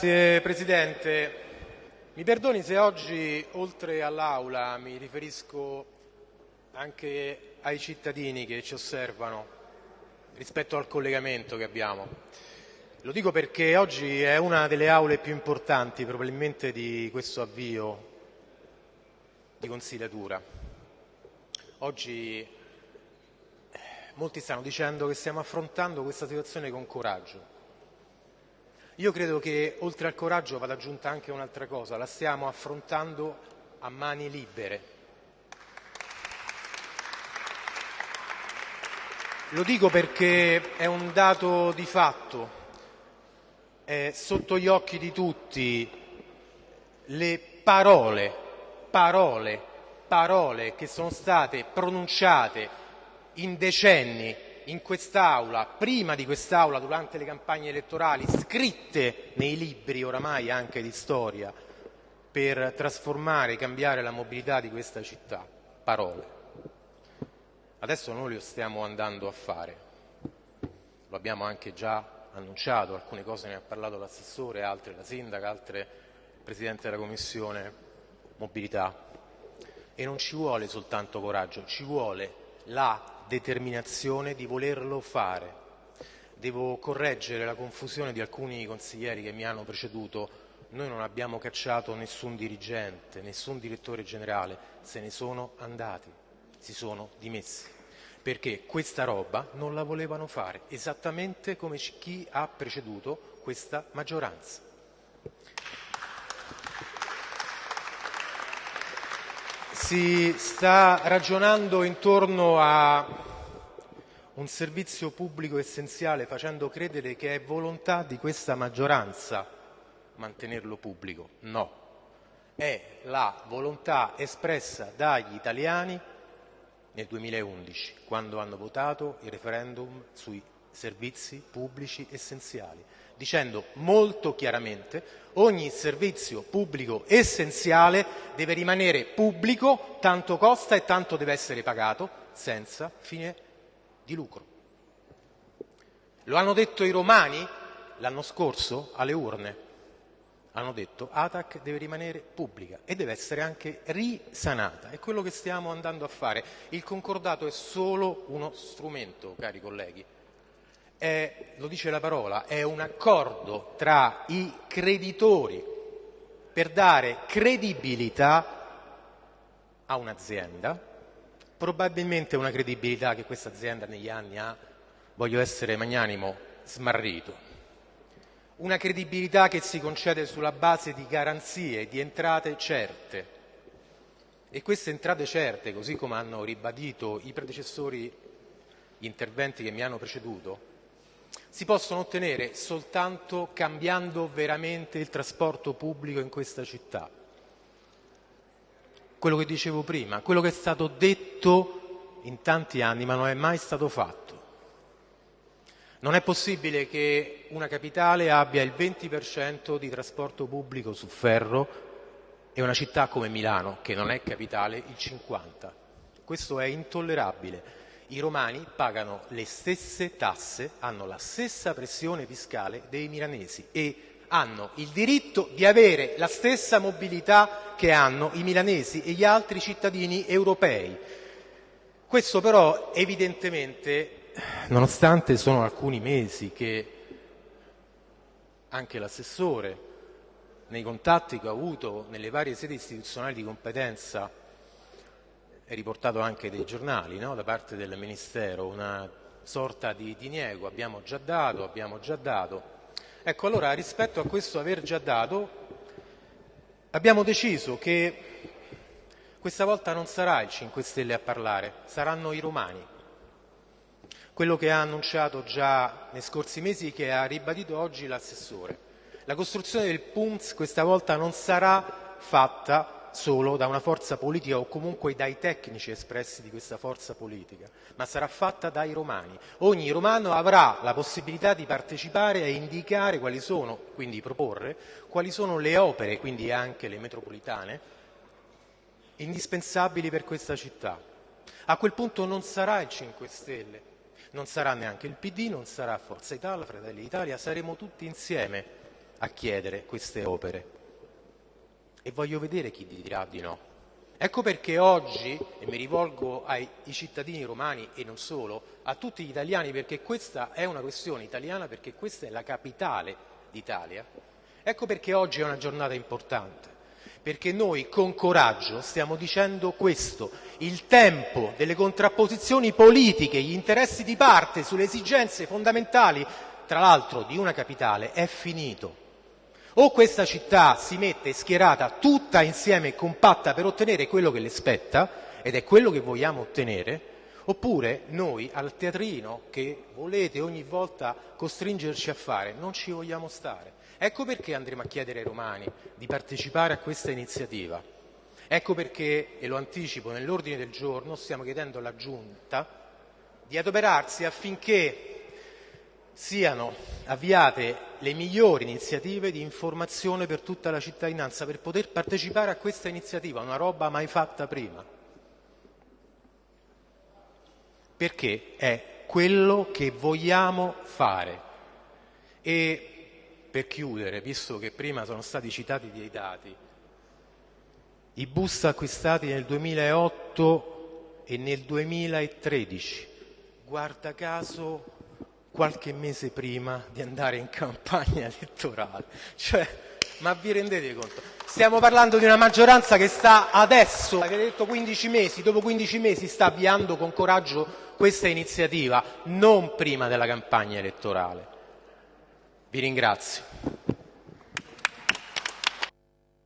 Grazie Presidente. Mi perdoni se oggi, oltre all'Aula, mi riferisco anche ai cittadini che ci osservano rispetto al collegamento che abbiamo. Lo dico perché oggi è una delle aule più importanti probabilmente di questo avvio di consigliatura. Oggi eh, molti stanno dicendo che stiamo affrontando questa situazione con coraggio. Io credo che oltre al coraggio vada aggiunta anche un'altra cosa, la stiamo affrontando a mani libere. Lo dico perché è un dato di fatto, è sotto gli occhi di tutti le parole, parole, parole che sono state pronunciate in decenni in quest'Aula, prima di quest'Aula, durante le campagne elettorali, scritte nei libri oramai anche di storia, per trasformare e cambiare la mobilità di questa città. Parole. Adesso noi lo stiamo andando a fare. Lo abbiamo anche già annunciato, alcune cose ne ha parlato l'assessore, altre la sindaca, altre il Presidente della Commissione Mobilità. E non ci vuole soltanto coraggio, ci vuole la determinazione di volerlo fare. Devo correggere la confusione di alcuni consiglieri che mi hanno preceduto. Noi non abbiamo cacciato nessun dirigente, nessun direttore generale, se ne sono andati, si sono dimessi, perché questa roba non la volevano fare, esattamente come chi ha preceduto questa maggioranza. Si sta ragionando intorno a un servizio pubblico essenziale facendo credere che è volontà di questa maggioranza mantenerlo pubblico. No, è la volontà espressa dagli italiani nel 2011, quando hanno votato il referendum sui servizi pubblici essenziali, dicendo molto chiaramente ogni servizio pubblico essenziale deve rimanere pubblico, tanto costa e tanto deve essere pagato, senza fine di lucro. Lo hanno detto i romani l'anno scorso alle urne. Hanno detto ATAC deve rimanere pubblica e deve essere anche risanata. È quello che stiamo andando a fare. Il concordato è solo uno strumento, cari colleghi è, lo dice la parola, è un accordo tra i creditori per dare credibilità a un'azienda, probabilmente una credibilità che questa azienda negli anni ha, voglio essere magnanimo, smarrito. Una credibilità che si concede sulla base di garanzie, di entrate certe. E queste entrate certe, così come hanno ribadito i predecessori, gli interventi che mi hanno preceduto, si possono ottenere soltanto cambiando veramente il trasporto pubblico in questa città. Quello che dicevo prima, quello che è stato detto in tanti anni ma non è mai stato fatto. Non è possibile che una capitale abbia il 20% di trasporto pubblico su ferro e una città come Milano, che non è capitale, il 50%. Questo è intollerabile i romani pagano le stesse tasse, hanno la stessa pressione fiscale dei milanesi e hanno il diritto di avere la stessa mobilità che hanno i milanesi e gli altri cittadini europei. Questo però evidentemente, nonostante sono alcuni mesi che anche l'assessore, nei contatti che ho avuto nelle varie sedi istituzionali di competenza, è riportato anche dai giornali no? da parte del Ministero, una sorta di diniego, abbiamo già dato, abbiamo già dato. Ecco, allora rispetto a questo aver già dato, abbiamo deciso che questa volta non sarà il 5 Stelle a parlare, saranno i romani. Quello che ha annunciato già nei scorsi mesi che ha ribadito oggi l'assessore. La costruzione del PUMS questa volta non sarà fatta solo da una forza politica o comunque dai tecnici espressi di questa forza politica, ma sarà fatta dai romani. Ogni romano avrà la possibilità di partecipare e indicare quali sono, quindi proporre, quali sono le opere, quindi anche le metropolitane, indispensabili per questa città. A quel punto non sarà il 5 Stelle, non sarà neanche il PD, non sarà Forza Italia, Fratelli d'Italia, saremo tutti insieme a chiedere queste opere. E voglio vedere chi dirà di no. Ecco perché oggi, e mi rivolgo ai cittadini romani e non solo, a tutti gli italiani, perché questa è una questione italiana, perché questa è la capitale d'Italia, ecco perché oggi è una giornata importante, perché noi con coraggio stiamo dicendo questo, il tempo delle contrapposizioni politiche, gli interessi di parte sulle esigenze fondamentali, tra l'altro di una capitale, è finito. O questa città si mette schierata tutta insieme e compatta per ottenere quello che le spetta, ed è quello che vogliamo ottenere, oppure noi al teatrino che volete ogni volta costringerci a fare non ci vogliamo stare. Ecco perché andremo a chiedere ai romani di partecipare a questa iniziativa. Ecco perché, e lo anticipo, nell'ordine del giorno stiamo chiedendo alla Giunta di adoperarsi affinché siano avviate le migliori iniziative di informazione per tutta la cittadinanza per poter partecipare a questa iniziativa, una roba mai fatta prima. Perché è quello che vogliamo fare. E per chiudere, visto che prima sono stati citati dei dati, i bus acquistati nel 2008 e nel 2013, guarda caso qualche mese prima di andare in campagna elettorale. Cioè, ma vi rendete conto? Stiamo parlando di una maggioranza che sta adesso, avete detto 15 mesi, dopo 15 mesi sta avviando con coraggio questa iniziativa, non prima della campagna elettorale. Vi ringrazio.